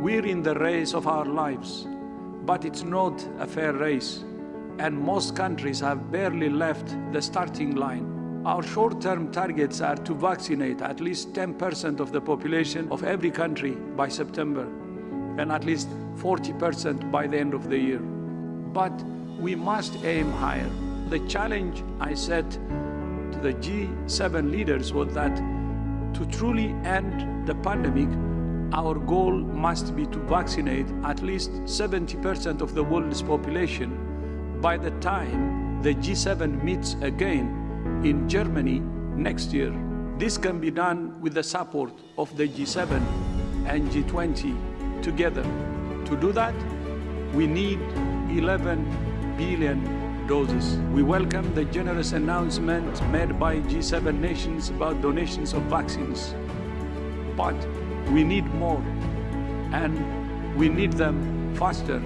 We're in the race of our lives, but it's not a fair race, and most countries have barely left the starting line. Our short-term targets are to vaccinate at least 10% of the population of every country by September, and at least 40% by the end of the year. But we must aim higher. The challenge I set to the G7 leaders was that to truly end the pandemic, our goal must be to vaccinate at least 70% of the world's population by the time the G7 meets again in Germany next year. This can be done with the support of the G7 and G20 together. To do that, we need 11 billion doses. We welcome the generous announcement made by G7 nations about donations of vaccines. But we need more, and we need them faster.